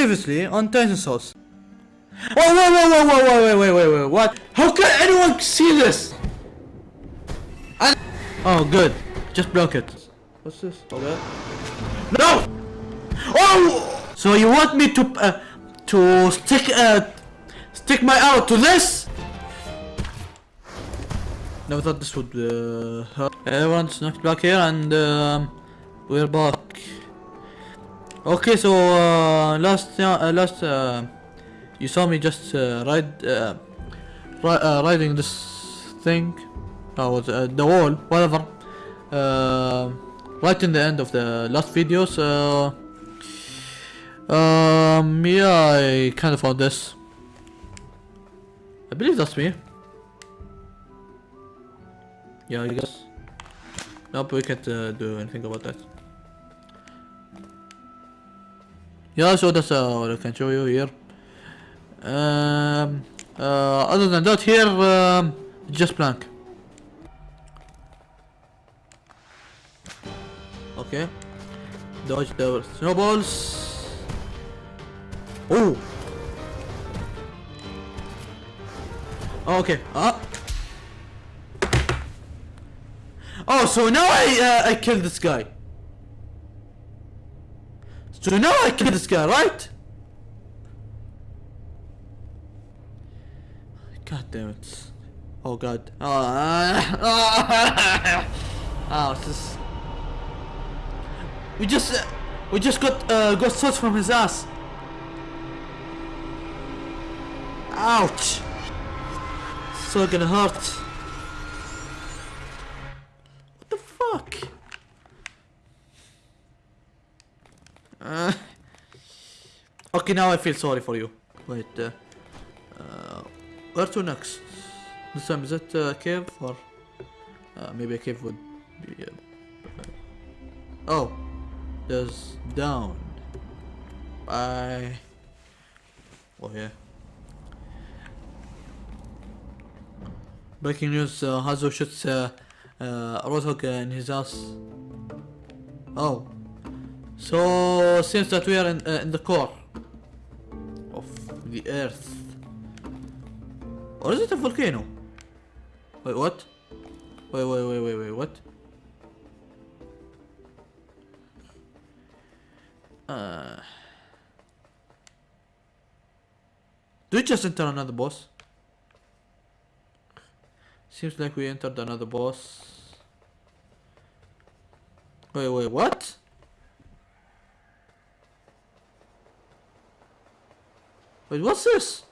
previously on Titan Souls. Whoa, whoa, whoa, whoa, whoa, whoa, wait, wait, wait, wait, what? How can anyone see this? I oh, good. Just block it. What's this? Okay. No! Oh! So you want me to, uh, to stick, uh, stick my arrow to this? Never thought this would, uh, hurt. Everyone's knocked back here and, um, we're back. Okay, so, uh, last, uh, last, uh, you saw me just uh, ride, uh, ri uh, riding this thing, or uh, the wall, whatever, right in the end of the last video. So, um, yeah, I kind of found this. I believe that's me. Yeah, I guess. Nope, we can't do anything about that. Yeah, so that's uh, what I can show you here. Um, uh, other than that here, um, just blank. Okay. Dodge the snowballs. Oh! Okay. Ah. Oh, so now I uh, I killed this guy. So now I killed this guy, right? God damn it. Oh god. Oh, oh it's just... We just... Uh, we just got uh, got shots from his ass. Ouch. So gonna hurt. What the fuck? Uh, okay, now I feel sorry for you. Wait, uh, uh, where to next? This time is it a cave or uh, maybe a cave would be. Uh, oh, there's down. I. Oh yeah. Breaking news: uh, Hanzo shoots uh, uh, Roadhog in his ass. Oh, so seems that we are in uh, in the core the Earth. Or is it a volcano? Wait, what? Wait, wait, wait, wait, wait, what? Uh... Do we just enter another boss? Seems like we entered another boss. Wait, wait, what? Wait, what's this?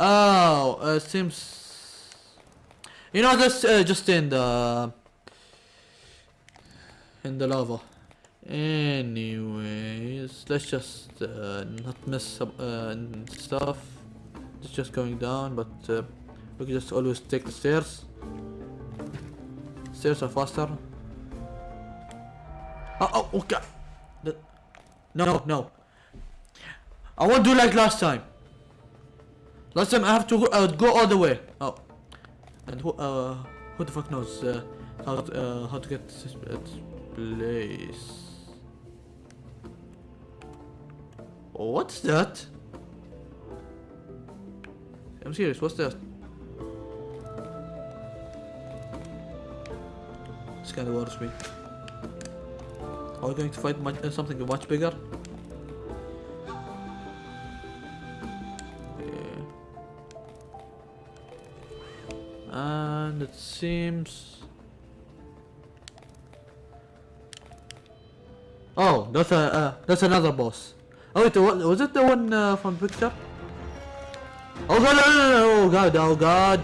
Oh, uh, seems. You know, that's uh, just in the in the lava. Anyways, let's just uh, not miss up uh, stuff. It's just going down, but uh, we can just always take the stairs. Stairs are faster. Oh, oh, oh God! The, no, no. I won't do like last time. Last time I have to go, uh, go all the way. Oh, and who uh who the fuck knows uh, how to, uh, how to get this place? What's that? I'm serious. What's that? This kind of worries me. Are we going to fight much, uh, something much bigger? And it seems oh that's a uh, that's another boss. Oh wait was it the one uh, from picture? Oh god no, no, no, oh god oh god.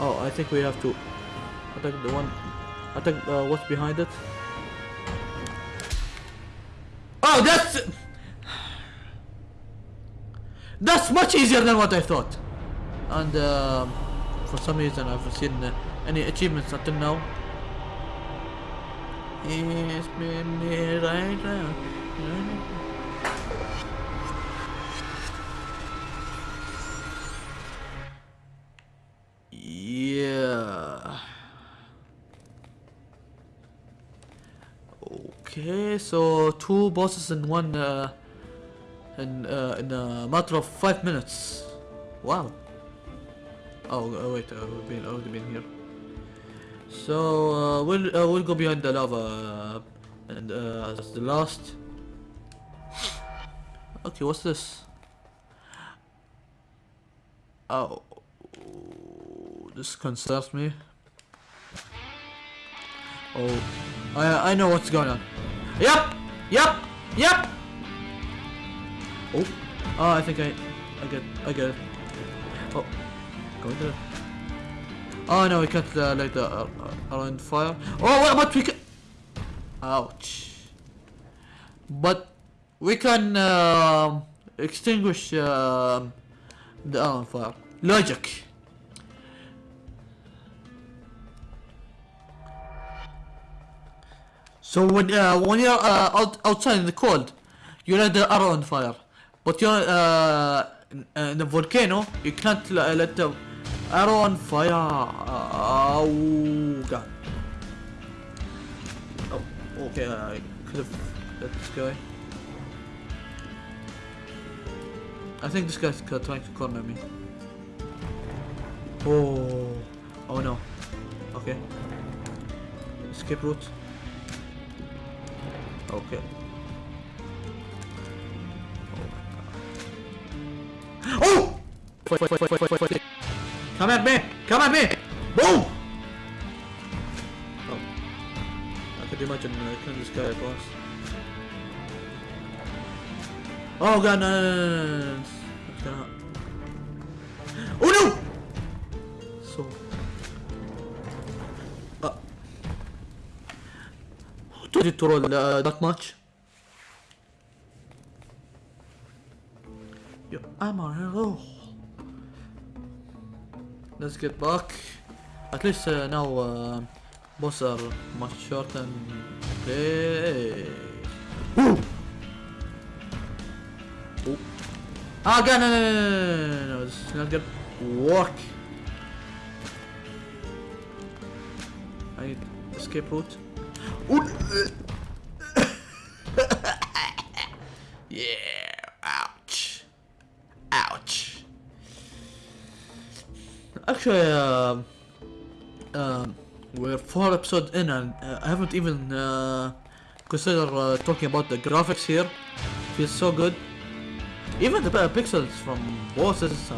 Oh I think we have to attack the one attack uh, what's behind it? Oh that's that's much easier than what I thought. And uh, for some reason I've seen uh, any achievements until now. It's been me right now. Yeah. Okay, so two bosses in one uh, in uh, in a matter of five minutes. Wow. Oh, uh, wait, uh, we've been already been here. So uh, we'll uh, we'll go behind the lava uh, and uh, as the last. Okay, what's this? Oh, this concerns me. Oh, I I know what's going on. Yep, yep, yep. Oh, oh, I think I, I get, I get it. Oh, Oh no, we can't uh, light the uh, uh, around fire. Oh, what about we can? Ouch. But we can um extinguish um the iron fire. Logic. So when uh, when you're uh, out, outside in the cold, you let the arrow on fire. But you're uh, in, uh, in the volcano, you can't let the arrow on fire. Oh god. Oh, okay. I could have let this guy. I think this guy's trying to corner me. Oh, oh no. Okay. Escape route. Okay. Oh! Wait, wait, wait, Come at me! Boom! Oh. I could imagine uh, killing this guy once. Oh god, no, no, no, no, no. Oh no! So... Uh... Did it roll uh, that much? Yo, I'm on hello. Let's get back. At least uh, now uh, boss are much shorter and play. Ooh! Ooh. Ah, no, no, no, no, no, is not gonna work. I need escape route. Ooh. yeah, Actually, um, um, we're four episodes in and uh, I haven't even uh, considered uh, talking about the graphics here. Feels so good. Even the uh, pixels from bosses, uh,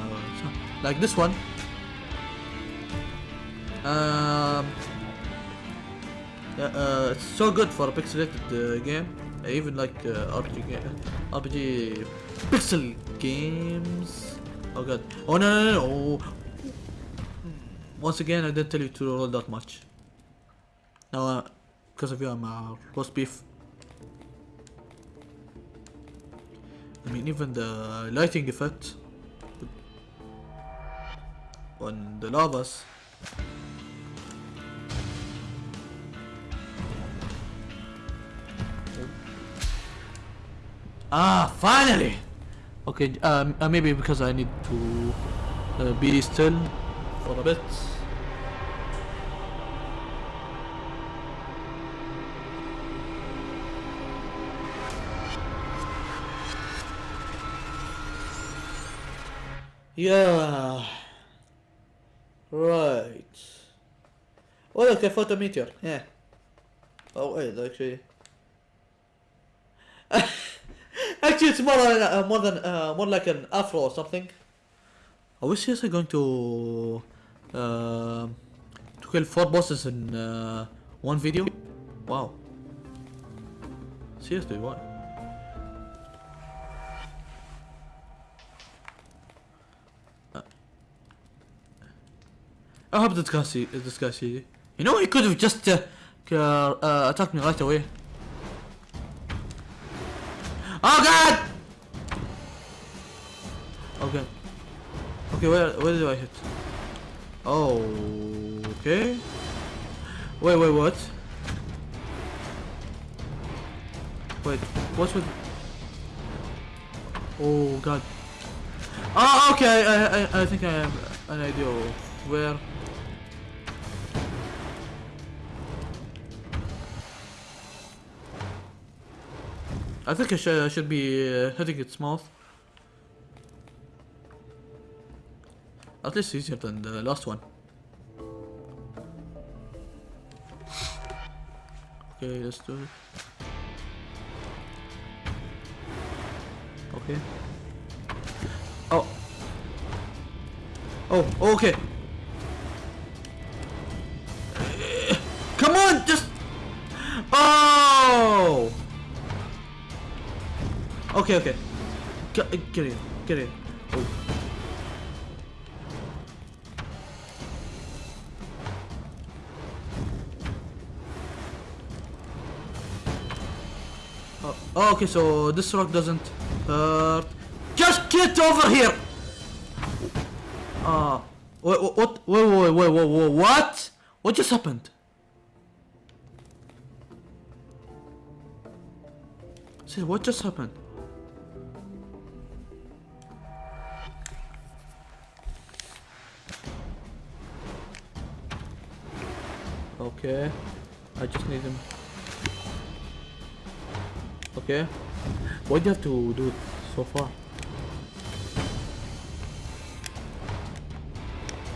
like this one. Um, uh, it's so good for a pixelated uh, game. I even like uh, RPG, RPG pixel games. Oh god. Oh no no. no. Once again, I didn't tell you to roll that much. Now, uh, because of you, I'm uh, roast beef. I mean, even the lighting effect on the lavas. Ah, finally! Okay, um, uh, maybe because I need to uh, be still for a bit. Yeah. Right. Oh look, a photo meteor. Yeah. Oh wait, actually. actually, it's more than uh, more than uh, more like an afro or something. Are we seriously going to uh, to kill four bosses in uh, one video? Wow. Seriously, what? I hope this guy see this guy see. You know, he could have just uh, uh, uh, attacked me right away. Oh God! Okay. Okay, where where do I hit? Oh, okay. Wait, wait, what? Wait, what's with? Oh God. Oh, okay. I I I think I have an idea where. I think I should, should be uh, hitting its mouth. At least easier than the last one. Okay, let's do it. Okay. Oh. Oh, okay. Okay, okay. Get, get in, get in. Oh. Oh, oh, okay, so this rock doesn't hurt. Just get over here! Ah, what, what, what, wait, wait, wait, wait, wait, what? What just happened? Say, what just happened? Okay, I just need him. Okay, why do you have to do so far?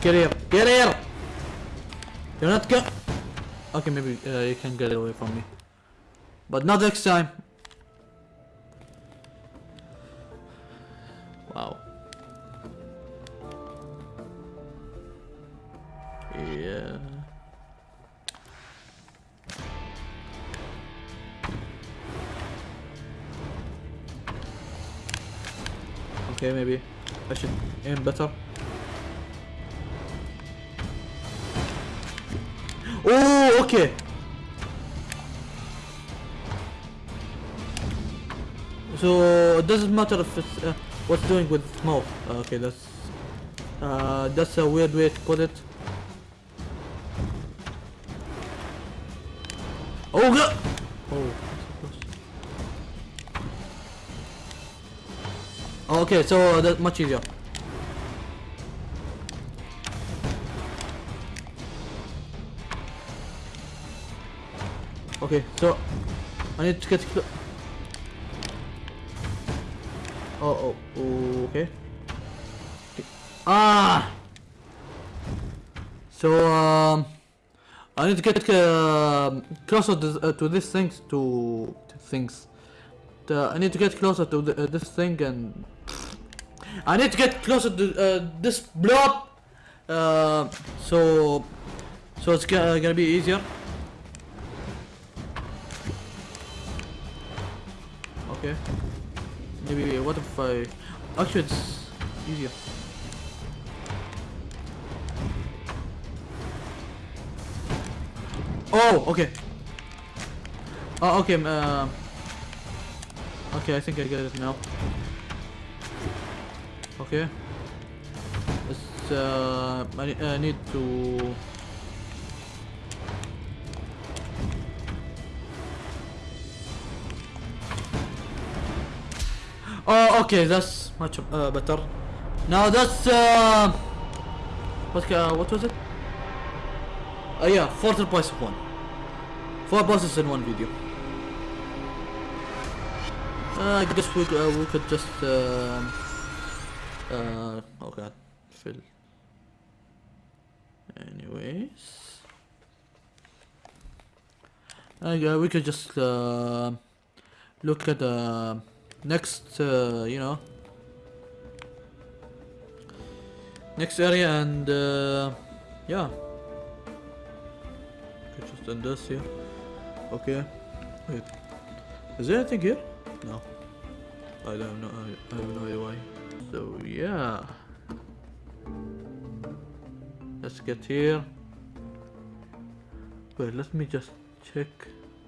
Get here! Get here! You're not go- Okay, maybe uh, you can get away from me. But not next time. Oh, okay. So it doesn't matter if it's uh, what's doing with mouth. Uh, okay, that's uh, that's a weird way to put it. Oh god! Oh. Okay, so that's much easier. Okay, so I need to get Oh, oh, okay. okay. Ah! So, um, I need to get uh, closer to, uh, to this things, to, to things. The, I need to get closer to the, uh, this thing and I need to get closer to uh, this blob. Uh, so, so it's gonna, gonna be easier. Okay. Maybe what if I actually it's easier. Oh, okay. Oh, okay. Uh, okay, I think I get it now. Okay. It's uh, I, I need to. Oh, okay, that's much uh, better. Now that's uh, what uh, what was it? Oh yeah, four twice one. Four bosses in one video. Uh, I guess we uh, we could just um, uh oh god, fill. Anyways, uh, yeah, we could just uh, look at the next, uh, you know, next area and uh, yeah. Just done this here. Okay. Wait. Is there anything here? No. I don't know. I, I have no idea why. So yeah. Let's get here. Wait, let me just check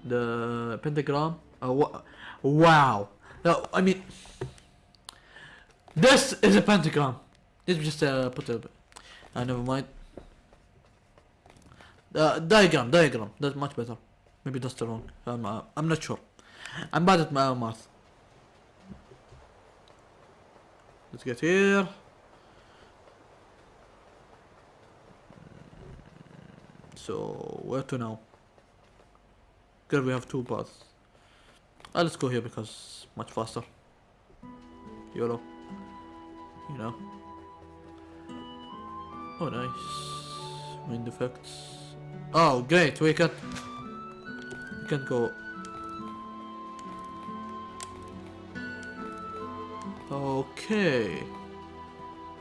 the pentagram. Wa- wow. No, I mean, this is a pentagon. Let me just uh, put a. Uh, never mind. Uh, diagram, diagram. That's much better. Maybe that's the wrong. I'm, uh, I'm not sure. I'm bad at my math. Let's get here. So where to now? Because we have two paths. Uh, let's go here because much faster. YOLO. You know. Oh, nice. Wind effects. Oh, great. We can. We can go. Okay.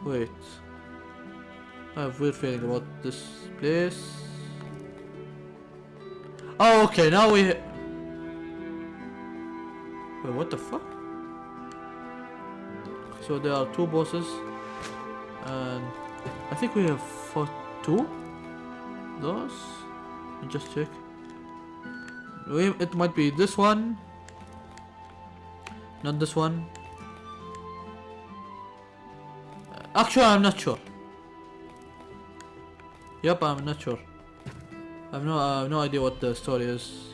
Wait. I have weird feeling about this place. Oh, okay. Now we. Wait, what the fuck? So there are two bosses, and I think we have fought two. Those. Just check. It might be this one. Not this one. Actually, I'm not sure. Yep, I'm not sure. I have no, I have no idea what the story is.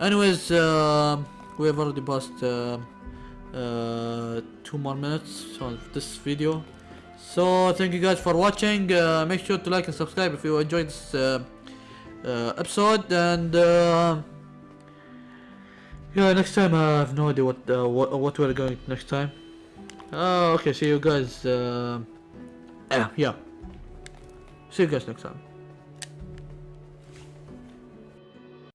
Anyways, um we have already passed uh, uh, two more minutes on this video. So thank you guys for watching. Uh, make sure to like and subscribe if you enjoyed this uh, uh, episode. And uh, yeah, next time I have no idea what what, what we're going next time. Okay, see you guys. Yeah. See you guys next time.